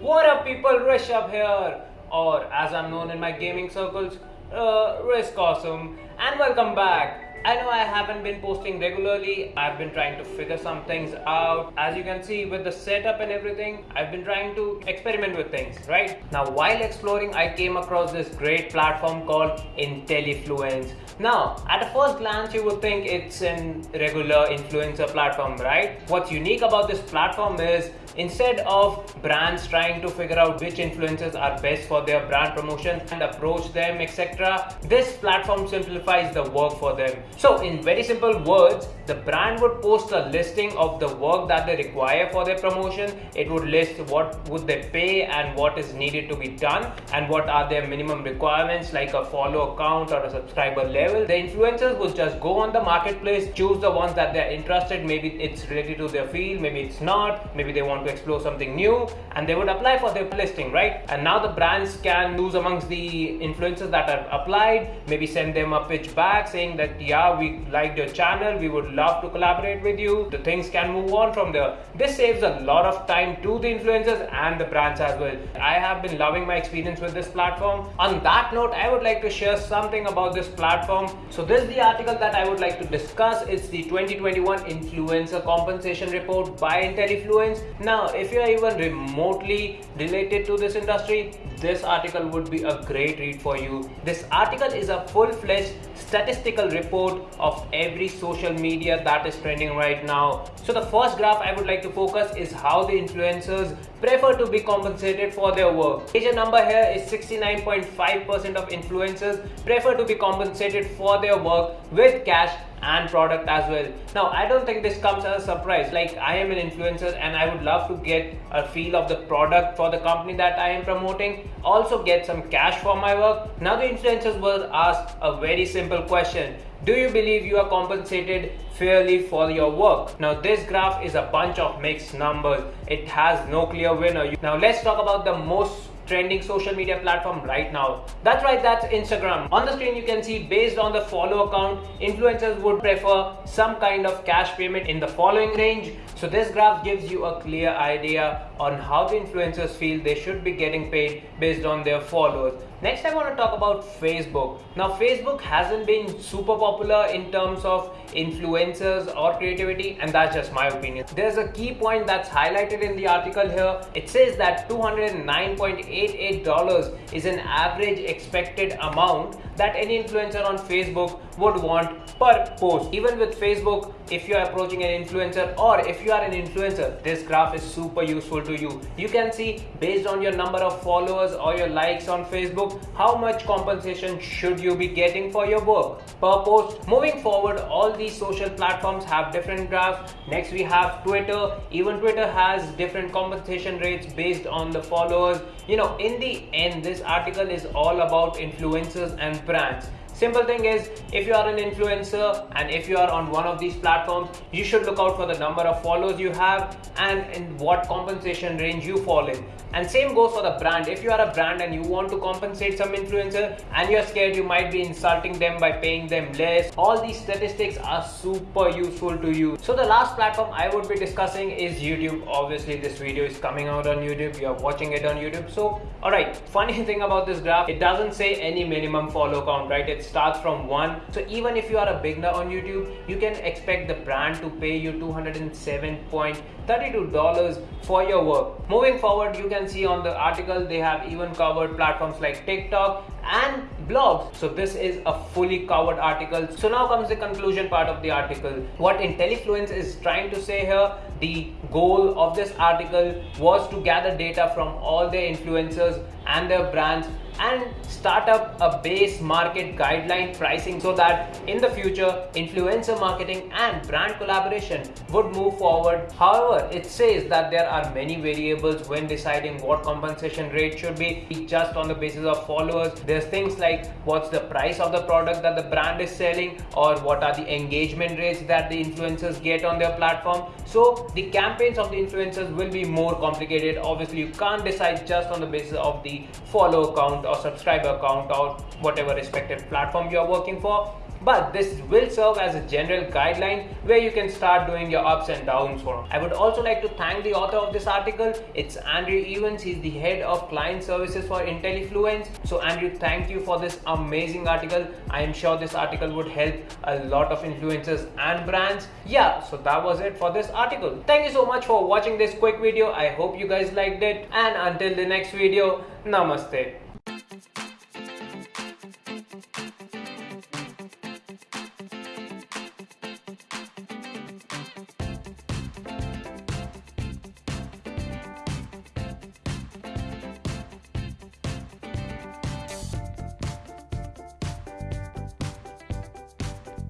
What up people, Rishabh here, or as I'm known in my gaming circles, uh, Risk Awesome, and welcome back. I know I haven't been posting regularly. I've been trying to figure some things out. As you can see with the setup and everything, I've been trying to experiment with things, right? Now, while exploring, I came across this great platform called IntelliFluence. Now, at a first glance, you would think it's an regular influencer platform, right? What's unique about this platform is instead of brands trying to figure out which influencers are best for their brand promotion and approach them, etc., this platform simplifies the work for them. So in very simple words, the brand would post a listing of the work that they require for their promotion. It would list what would they pay and what is needed to be done and what are their minimum requirements like a follow account or a subscriber level. The influencers would just go on the marketplace, choose the ones that they're interested. Maybe it's related to their field, maybe it's not, maybe they want to explore something new and they would apply for their listing, right? And now the brands can choose amongst the influencers that are applied, maybe send them a pitch back saying that yeah yeah, we liked your channel, we would love to collaborate with you. The things can move on from there. This saves a lot of time to the influencers and the brands as well. I have been loving my experience with this platform. On that note, I would like to share something about this platform. So this is the article that I would like to discuss. It's the 2021 Influencer Compensation Report by IntelliFluence. Now, if you are even remotely related to this industry, this article would be a great read for you. This article is a full-fledged statistical report of every social media that is trending right now. So the first graph I would like to focus is how the influencers prefer to be compensated for their work. Major number here is 69.5% of influencers prefer to be compensated for their work with cash and product as well now i don't think this comes as a surprise like i am an influencer and i would love to get a feel of the product for the company that i am promoting also get some cash for my work now the influencers were asked a very simple question do you believe you are compensated fairly for your work? Now this graph is a bunch of mixed numbers. It has no clear winner. Now let's talk about the most trending social media platform right now. That's right, that's Instagram. On the screen, you can see based on the follow account, influencers would prefer some kind of cash payment in the following range. So this graph gives you a clear idea on how the influencers feel they should be getting paid based on their followers. Next, I want to talk about Facebook. Now, Facebook hasn't been super popular in terms of influencers or creativity, and that's just my opinion. There's a key point that's highlighted in the article here. It says that $209.88 is an average expected amount that any influencer on Facebook would want per post. Even with Facebook, if you're approaching an influencer or if you are an influencer, this graph is super useful to you. You can see based on your number of followers or your likes on Facebook, how much compensation should you be getting for your work per post. Moving forward, all these social platforms have different graphs. Next, we have Twitter. Even Twitter has different compensation rates based on the followers. You know, in the end, this article is all about influencers and brands Simple thing is, if you are an influencer and if you are on one of these platforms, you should look out for the number of followers you have and in what compensation range you fall in. And same goes for the brand. If you are a brand and you want to compensate some influencer and you're scared you might be insulting them by paying them less, all these statistics are super useful to you. So the last platform I would be discussing is YouTube. Obviously, this video is coming out on YouTube. You're watching it on YouTube. So, alright, funny thing about this graph, it doesn't say any minimum follow count, right? It's starts from one. So even if you are a beginner on youtube you can expect the brand to pay you 207.32 dollars for your work. Moving forward you can see on the article they have even covered platforms like tiktok and blogs so this is a fully covered article so now comes the conclusion part of the article what IntelliFluence is trying to say here the goal of this article was to gather data from all their influencers and their brands and start up a base market guideline pricing so that in the future influencer marketing and brand collaboration would move forward. However, it says that there are many variables when deciding what compensation rate should be just on the basis of followers. There's things like what's the price of the product that the brand is selling or what are the engagement rates that the influencers get on their platform. So the campaigns of the influencers will be more complicated. Obviously, you can't decide just on the basis of the follow count or subscriber count or whatever respective platform you are working for but this will serve as a general guideline where you can start doing your ups and downs from. I would also like to thank the author of this article. It's Andrew Evans. He's the head of client services for IntelliFluence. So Andrew, thank you for this amazing article. I am sure this article would help a lot of influencers and brands. Yeah, so that was it for this article. Thank you so much for watching this quick video. I hope you guys liked it. And until the next video, namaste.